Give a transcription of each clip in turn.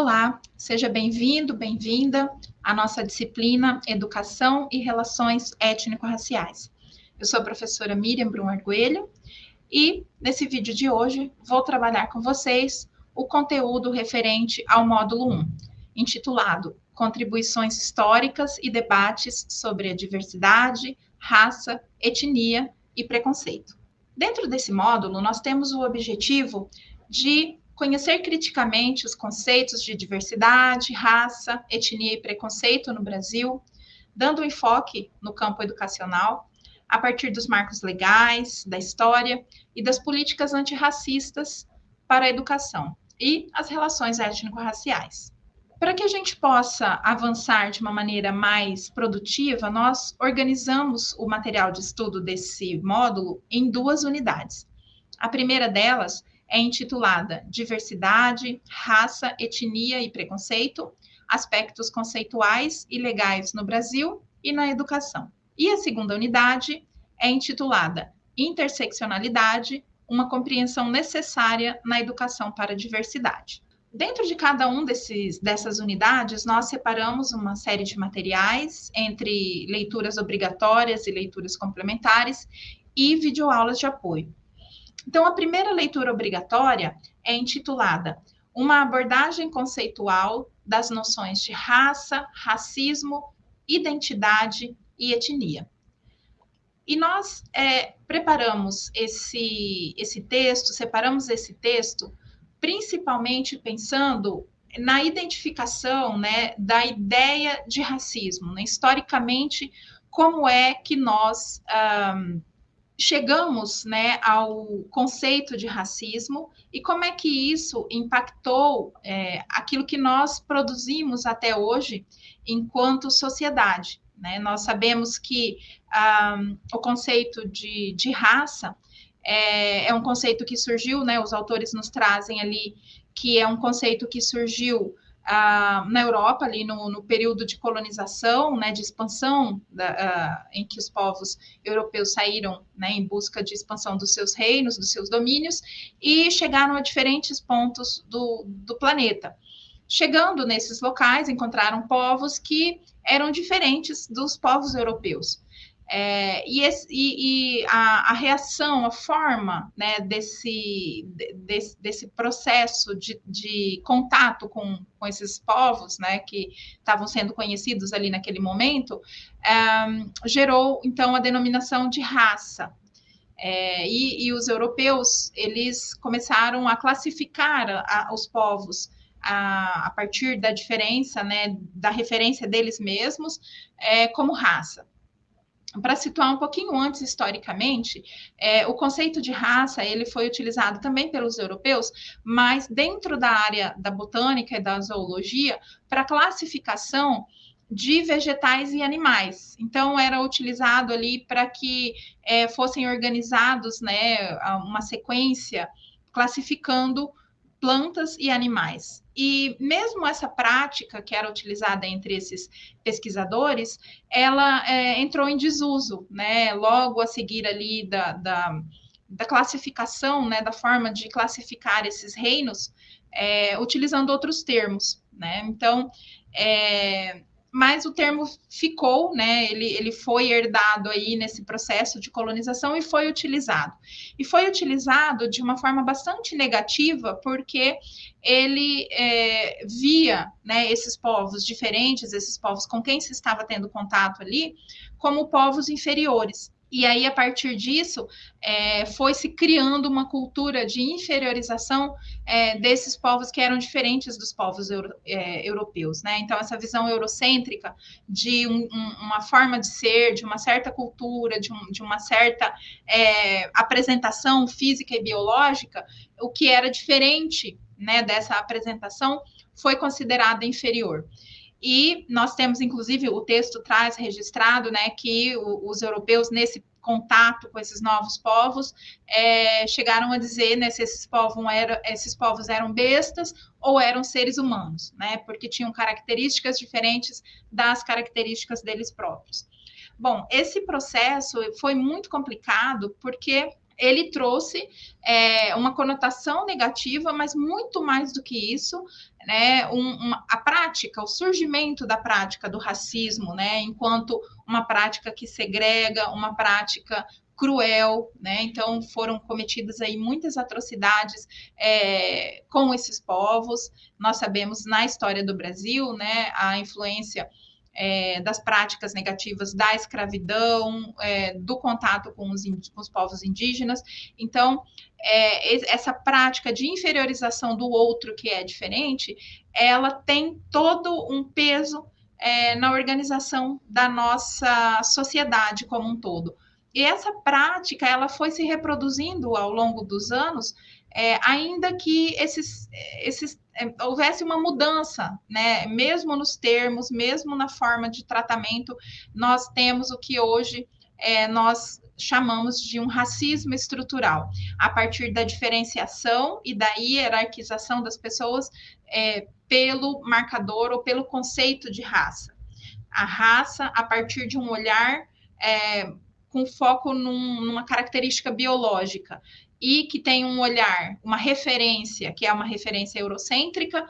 Olá, seja bem-vindo, bem-vinda à nossa disciplina Educação e Relações Étnico-Raciais. Eu sou a professora Miriam Brum Arguelho e nesse vídeo de hoje vou trabalhar com vocês o conteúdo referente ao módulo 1, intitulado Contribuições Históricas e Debates sobre a Diversidade, Raça, Etnia e Preconceito. Dentro desse módulo, nós temos o objetivo de conhecer criticamente os conceitos de diversidade, raça, etnia e preconceito no Brasil, dando enfoque no campo educacional, a partir dos marcos legais, da história e das políticas antirracistas para a educação e as relações étnico-raciais. Para que a gente possa avançar de uma maneira mais produtiva, nós organizamos o material de estudo desse módulo em duas unidades. A primeira delas é intitulada Diversidade, Raça, Etnia e Preconceito, Aspectos Conceituais e Legais no Brasil e na Educação. E a segunda unidade é intitulada Interseccionalidade, uma compreensão necessária na educação para a diversidade. Dentro de cada um desses, dessas unidades, nós separamos uma série de materiais entre leituras obrigatórias e leituras complementares e videoaulas de apoio. Então, a primeira leitura obrigatória é intitulada Uma abordagem conceitual das noções de raça, racismo, identidade e etnia. E nós é, preparamos esse, esse texto, separamos esse texto, principalmente pensando na identificação né, da ideia de racismo, né? historicamente, como é que nós um, chegamos né, ao conceito de racismo e como é que isso impactou é, aquilo que nós produzimos até hoje enquanto sociedade. Né? Nós sabemos que um, o conceito de, de raça é, é, um conceito que surgiu, né, os autores nos trazem ali que é um conceito que surgiu na Europa, ali no, no, período de colonização, né, de expansão, da, em que os povos europeus saíram né, em busca de expansão dos seus reinos, dos seus domínios, e chegaram a diferentes pontos do, do planeta. Chegando nesses locais, encontraram povos que eram diferentes dos povos europeus. É, e, esse, e, e a, a, reação, a forma né, desse, desse, desse processo de, de contato com, com esses povos né, que estavam sendo conhecidos ali naquele momento, é, gerou então a denominação de raça. É, e, e, os europeus eles começaram a classificar a, a, os povos a, a, partir da diferença, né, da referência deles mesmos, é, como raça para situar um pouquinho antes historicamente, é, o conceito de raça ele foi utilizado também pelos europeus, mas dentro da área da botânica e da zoologia para classificação de vegetais e animais. Então era utilizado ali para que é, fossem organizados, né, uma sequência classificando plantas e animais. E mesmo essa prática que era utilizada entre esses pesquisadores, ela é, entrou em desuso, né? Logo a seguir ali da, da, da classificação, né? Da forma de classificar esses reinos, é, utilizando outros termos, né? Então, é, mas o termo ficou, né? Ele, ele foi herdado aí nesse processo de colonização e foi utilizado. E foi utilizado de uma forma bastante negativa, porque ele é, via né, esses povos diferentes, esses povos com quem se estava tendo contato ali, como povos inferiores. E aí, a partir disso, é, foi se criando uma cultura de inferiorização é, desses povos que eram diferentes dos povos euro, é, europeus. Né? Então, essa visão eurocêntrica de um, um, uma forma de ser, de uma certa cultura, de, um, de uma certa é, apresentação física e biológica, o que era diferente né, dessa apresentação foi considerada inferior. E nós temos, inclusive, o texto traz registrado né, que os europeus, nesse contato com esses novos povos, é, chegaram a dizer né, se esses povos, eram, esses povos eram bestas ou eram seres humanos, né, porque tinham características diferentes das características deles próprios. Bom, esse processo foi muito complicado porque ele trouxe é, uma conotação negativa, mas muito mais do que isso, né, um, uma, a prática, o surgimento da prática do racismo, né, enquanto uma prática que segrega, uma prática cruel, né? Então foram cometidas aí muitas atrocidades é, com esses povos. Nós sabemos na história do Brasil, né, a influência é, das práticas negativas da escravidão, é, do contato com os, com os, povos indígenas. Então, é, essa prática de inferiorização do outro que é diferente, ela tem todo um peso é, na organização da nossa sociedade como um todo. E essa prática, ela foi se reproduzindo ao longo dos anos, é, ainda que esses, esses houvesse uma mudança, né? Mesmo nos termos, mesmo na forma de tratamento, nós temos o que hoje é, nós chamamos de um racismo estrutural, a partir da diferenciação e da hierarquização das pessoas é, pelo marcador ou pelo conceito de raça. A raça, a partir de um olhar é, com foco num, numa característica biológica e que tem um olhar, uma referência, que é uma referência eurocêntrica,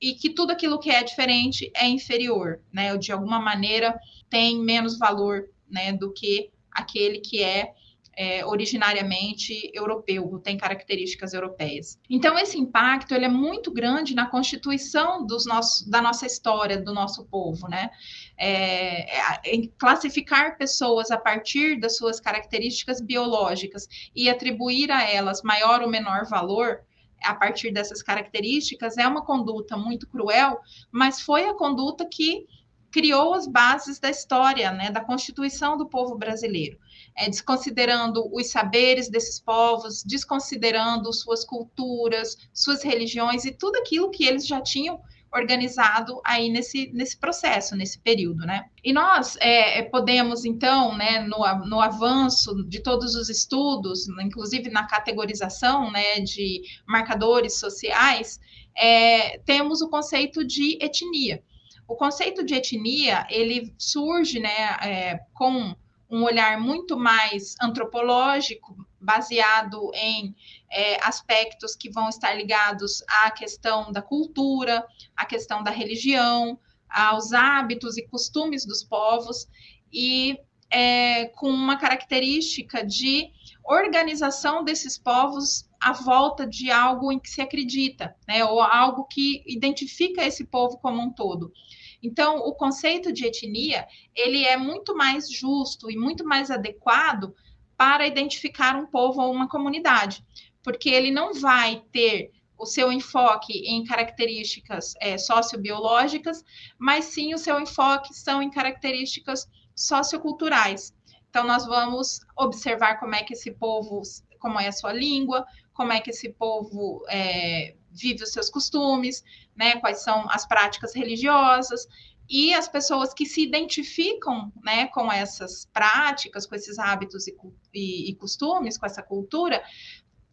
e que tudo aquilo que é diferente é inferior, né? Ou de alguma maneira tem menos valor, né, do que aquele que é é, originariamente europeu, tem características europeias. Então, esse impacto ele é muito grande na constituição dos nossos, da nossa história, do nosso povo, né? É, é, classificar pessoas a partir das suas características biológicas e atribuir a elas maior ou menor valor a partir dessas características é uma conduta muito cruel, mas foi a conduta que criou as bases da história, né, da constituição do povo brasileiro é, desconsiderando os saberes desses povos, desconsiderando suas culturas, suas religiões e tudo aquilo que eles já tinham organizado aí nesse, nesse processo, nesse período, né? E nós é, é podemos, então, né, no, no avanço de todos os estudos, inclusive na categorização né, de marcadores sociais, é, temos o conceito de etnia. O conceito de etnia, ele surge né, é, com um olhar muito mais antropológico, baseado em é, aspectos que vão estar ligados à questão da cultura, à questão da religião, aos hábitos e costumes dos povos, e é, com uma característica de organização desses povos à volta de algo em que se acredita, né, ou algo que identifica esse povo como um todo. Então, o conceito de etnia, ele é muito mais justo e muito mais adequado para identificar um povo ou uma comunidade, porque ele não vai ter o seu enfoque em características é, sociobiológicas, mas sim o seu enfoque são em características socioculturais. Então, nós vamos observar como é que esse povo, como é a sua língua, como é que esse povo é, vive os seus costumes, né? Quais são as práticas religiosas e as pessoas que se identificam, né, com essas práticas, com esses hábitos e, e, e costumes, com essa cultura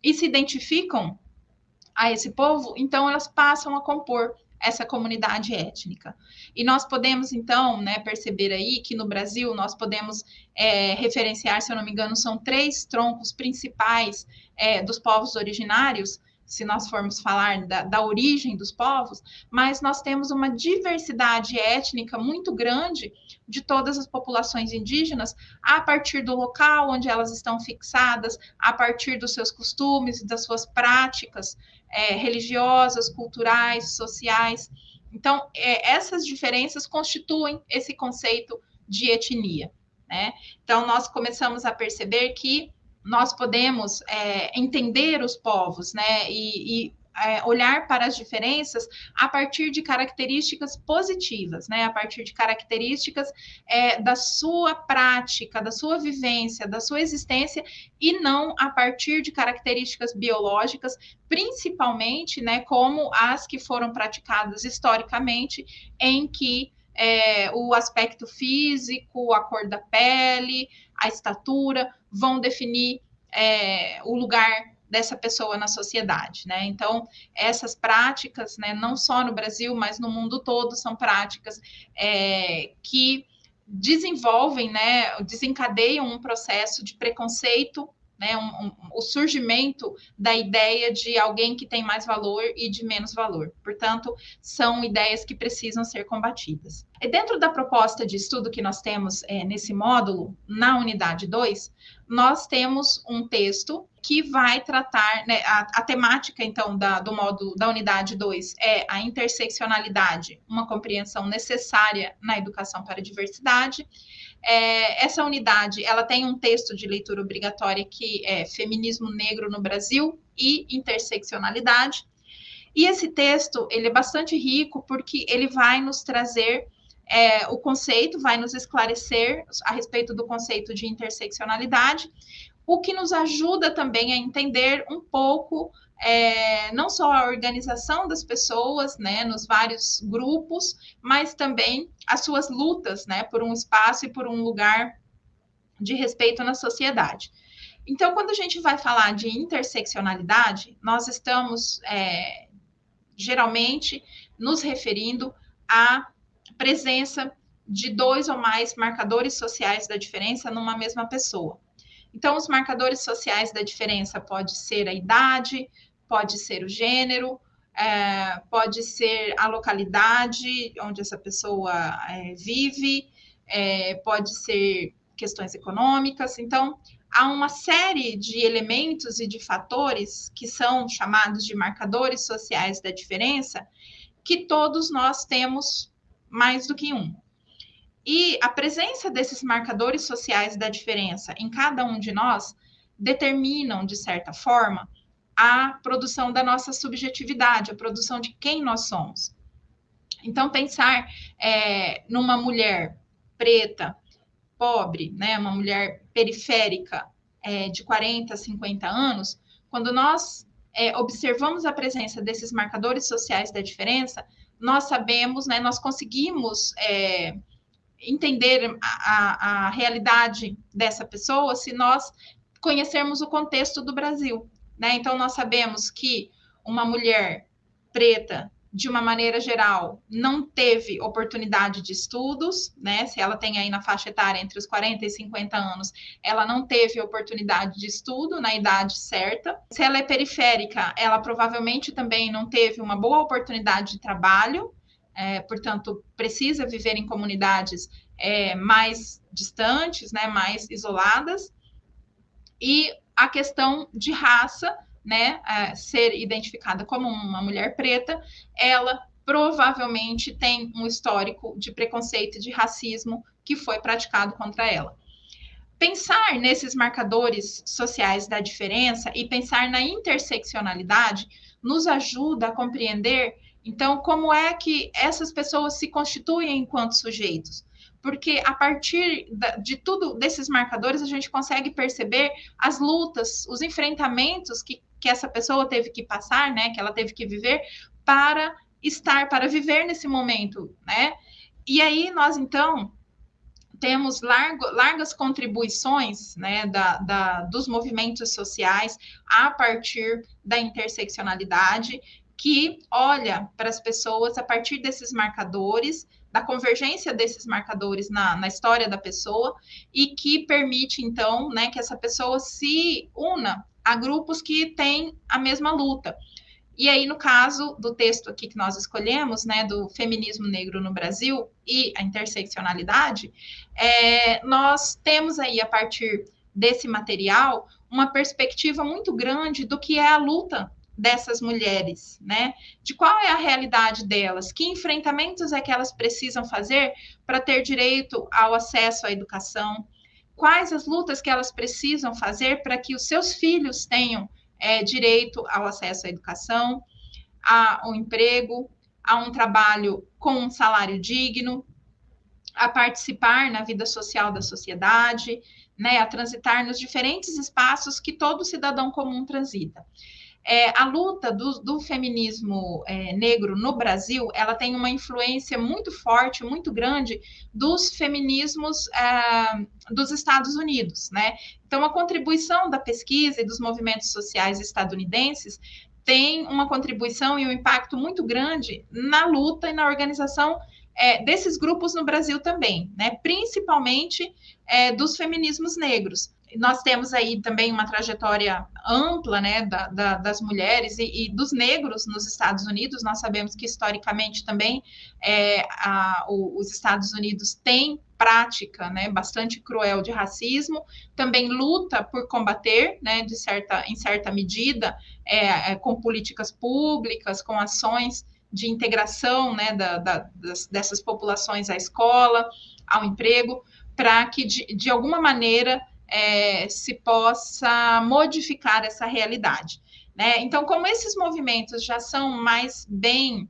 e se identificam a esse povo, então elas passam a compor essa comunidade étnica. E nós podemos, então, né, perceber aí que no Brasil nós podemos é, referenciar, se eu não me engano, são três troncos principais é, dos povos originários, se nós formos falar da, da, origem dos povos, mas nós temos uma diversidade étnica muito grande de todas as populações indígenas a partir do local onde elas estão fixadas, a partir dos seus costumes das suas práticas é, religiosas, culturais, sociais. Então, é, essas diferenças constituem esse conceito de etnia. Né? Então, nós começamos a perceber que nós podemos é, entender os povos, né, e, e é, olhar para as diferenças a partir de características positivas, né? A partir de características é, da sua prática, da sua vivência, da sua existência, e não a partir de características biológicas, principalmente, né? Como as que foram praticadas historicamente, em que é, o aspecto físico, a cor da pele, a estatura vão definir é, o lugar dessa pessoa na sociedade, né? Então, essas práticas, né, não só no Brasil, mas no mundo todo, são práticas é, que desenvolvem, né, desencadeiam um processo de preconceito né, um, um, o surgimento da ideia de alguém que tem mais valor e de menos valor. Portanto, são ideias que precisam ser combatidas. E dentro da proposta de estudo que nós temos é, nesse módulo, na unidade 2, nós temos um texto que vai tratar, né, a, a, temática, então, da, do módulo da unidade 2 é a interseccionalidade, uma compreensão necessária na educação para a diversidade. É, essa unidade, ela tem um texto de leitura obrigatória que é Feminismo Negro no Brasil e Interseccionalidade. E esse texto, ele é bastante rico porque ele vai nos trazer é, o conceito, vai nos esclarecer a respeito do conceito de interseccionalidade, o que nos ajuda também a entender um pouco é, não só a organização das pessoas, né, nos vários grupos, mas também as suas lutas, né, por um espaço e por um lugar de respeito na sociedade. Então, quando a gente vai falar de interseccionalidade, nós estamos é, geralmente nos referindo à presença de dois ou mais marcadores sociais da diferença numa mesma pessoa. Então, os marcadores sociais da diferença pode ser a idade, pode ser o gênero, é, pode ser a localidade onde essa pessoa é, vive, é, pode ser questões econômicas. Então, há uma série de elementos e de fatores que são chamados de marcadores sociais da diferença, que todos nós temos mais do que um. E a presença desses marcadores sociais da diferença em cada um de nós determinam, de certa forma, a produção da nossa subjetividade, a produção de quem nós somos. Então, pensar é, numa mulher preta, pobre, né, uma mulher periférica é, de 40, 50 anos, quando nós é, observamos a presença desses marcadores sociais da diferença, nós sabemos, né, nós conseguimos é, entender a, a, realidade dessa pessoa se nós conhecermos o contexto do Brasil. Né? Então, nós sabemos que uma mulher preta, de uma maneira geral, não teve oportunidade de estudos, né? Se ela tem aí na faixa etária entre os 40 e 50 anos, ela não teve oportunidade de estudo na idade certa. Se ela é periférica, ela provavelmente também não teve uma boa oportunidade de trabalho, é, portanto, precisa viver em comunidades é, mais distantes, né, mais isoladas, e a questão de raça, né, é, ser identificada como uma mulher preta, ela provavelmente tem um histórico de preconceito e de racismo que foi praticado contra ela. Pensar nesses marcadores sociais da diferença e pensar na interseccionalidade nos ajuda a compreender então, como é que essas pessoas se constituem enquanto sujeitos? Porque a partir de tudo desses marcadores a gente consegue perceber as lutas, os enfrentamentos que, que essa pessoa teve que passar, né? Que ela teve que viver para estar, para viver nesse momento, né? E aí nós então temos largo, largas contribuições né, da, da, dos movimentos sociais a partir da interseccionalidade que olha para as pessoas a partir desses marcadores, da convergência desses marcadores na, na história da pessoa, e que permite, então, né, que essa pessoa se una a grupos que têm a mesma luta. E aí, no caso do texto aqui que nós escolhemos, né, do feminismo negro no Brasil e a interseccionalidade, é, nós temos aí, a partir desse material, uma perspectiva muito grande do que é a luta dessas mulheres, né? De qual é a realidade delas? Que enfrentamentos é que elas precisam fazer para ter direito ao acesso à educação? Quais as lutas que elas precisam fazer para que os seus filhos tenham é, direito ao acesso à educação, ao emprego, a um trabalho com um salário digno, a participar na vida social da sociedade, né, a transitar nos diferentes espaços que todo cidadão comum transita é, a luta do, do feminismo é, negro no Brasil, ela tem uma influência muito forte, muito grande dos feminismos é, dos Estados Unidos, né? Então, a contribuição da pesquisa e dos movimentos sociais estadunidenses tem uma contribuição e um impacto muito grande na luta e na organização é, desses grupos no Brasil também, né? principalmente é, dos feminismos negros. Nós temos aí também uma trajetória ampla né, da, da, das mulheres e, e, dos negros nos Estados Unidos. Nós sabemos que historicamente também é, a, o, os Estados Unidos têm prática né, bastante cruel de racismo, também luta por combater, né, de certa, em certa medida, é, é, com políticas públicas, com ações de integração né, da, da, das, dessas populações à escola, ao emprego, para que, de, de alguma maneira, é, se possa modificar essa realidade. Né? Então, como esses movimentos já são mais bem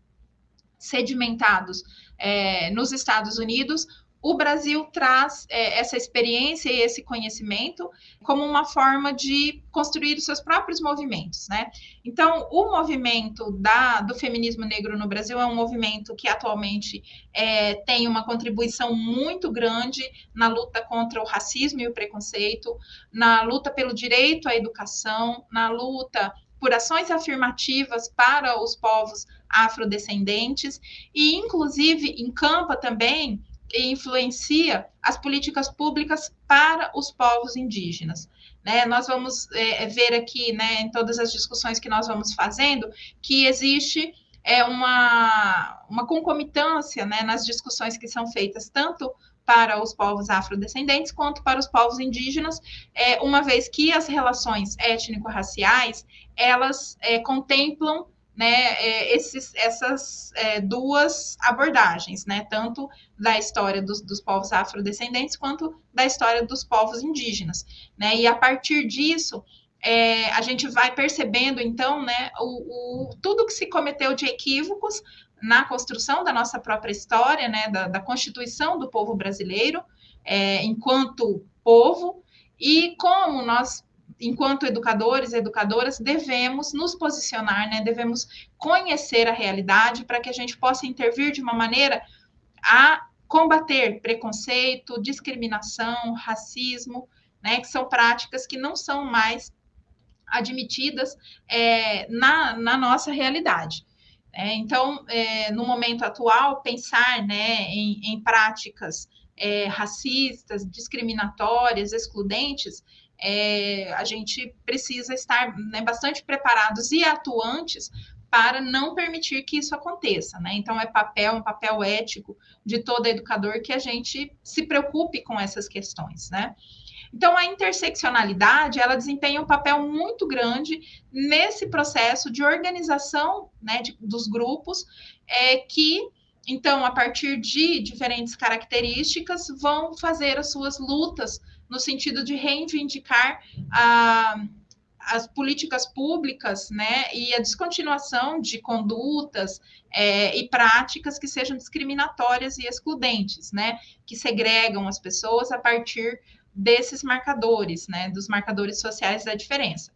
sedimentados é, nos Estados Unidos, o Brasil traz é, essa experiência e esse conhecimento como uma forma de construir os seus próprios movimentos, né? Então, o movimento da, do feminismo negro no Brasil é um movimento que atualmente é, tem uma contribuição muito grande na luta contra o racismo e o preconceito, na luta pelo direito à educação, na luta por ações afirmativas para os povos afrodescendentes e, inclusive, encampa também e influencia as políticas públicas para os povos indígenas. Né? Nós vamos é, ver aqui, né, em todas as discussões que nós vamos fazendo, que existe é, uma, uma concomitância né, nas discussões que são feitas tanto para os povos afrodescendentes quanto para os povos indígenas, é, uma vez que as relações étnico-raciais elas é, contemplam né, é, esses, essas é, duas abordagens, né, tanto da história dos, dos, povos afrodescendentes quanto da história dos povos indígenas, né, e a partir disso é, a gente vai percebendo então, né, o, o, tudo que se cometeu de equívocos na construção da nossa própria história, né, da, da constituição do povo brasileiro é, enquanto povo e como nós enquanto educadores e educadoras, devemos nos posicionar, né? devemos conhecer a realidade para que a gente possa intervir de uma maneira a combater preconceito, discriminação, racismo, né? que são práticas que não são mais admitidas é, na, na nossa realidade. É, então, é, no momento atual, pensar né, em, em práticas é, racistas, discriminatórias, excludentes, é, a gente precisa estar né, bastante preparados e atuantes para não permitir que isso aconteça, né? Então é papel, um papel ético de todo educador que a gente se preocupe com essas questões, né? Então a interseccionalidade ela desempenha um papel muito grande nesse processo de organização, né, de, dos grupos, é, que então a partir de diferentes características vão fazer as suas lutas no sentido de reivindicar a, as políticas públicas, né, e a descontinuação de condutas é, e práticas que sejam discriminatórias e excludentes, né, que segregam as pessoas a partir desses marcadores, né, dos marcadores sociais da diferença.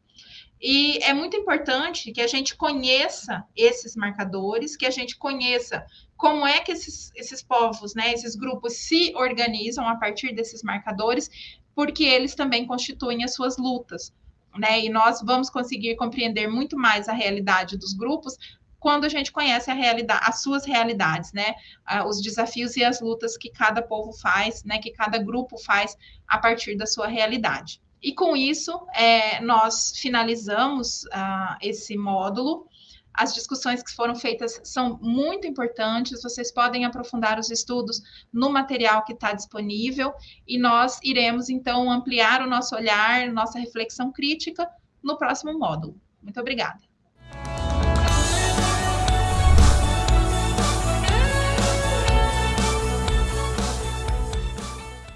E é muito importante que a gente conheça esses marcadores, que a gente conheça como é que esses, esses povos, né, esses grupos se organizam a partir desses marcadores porque eles também constituem as suas lutas. Né? E nós vamos conseguir compreender muito mais a realidade dos grupos quando a gente conhece a realidade, as suas realidades, né? Os desafios e as lutas que cada povo faz, né? Que cada grupo faz a partir da sua realidade. E com isso, é, nós finalizamos uh, esse módulo as discussões que foram feitas são muito importantes, vocês podem aprofundar os estudos no material que está disponível e nós iremos então ampliar o nosso olhar, nossa reflexão crítica no próximo módulo. Muito obrigada.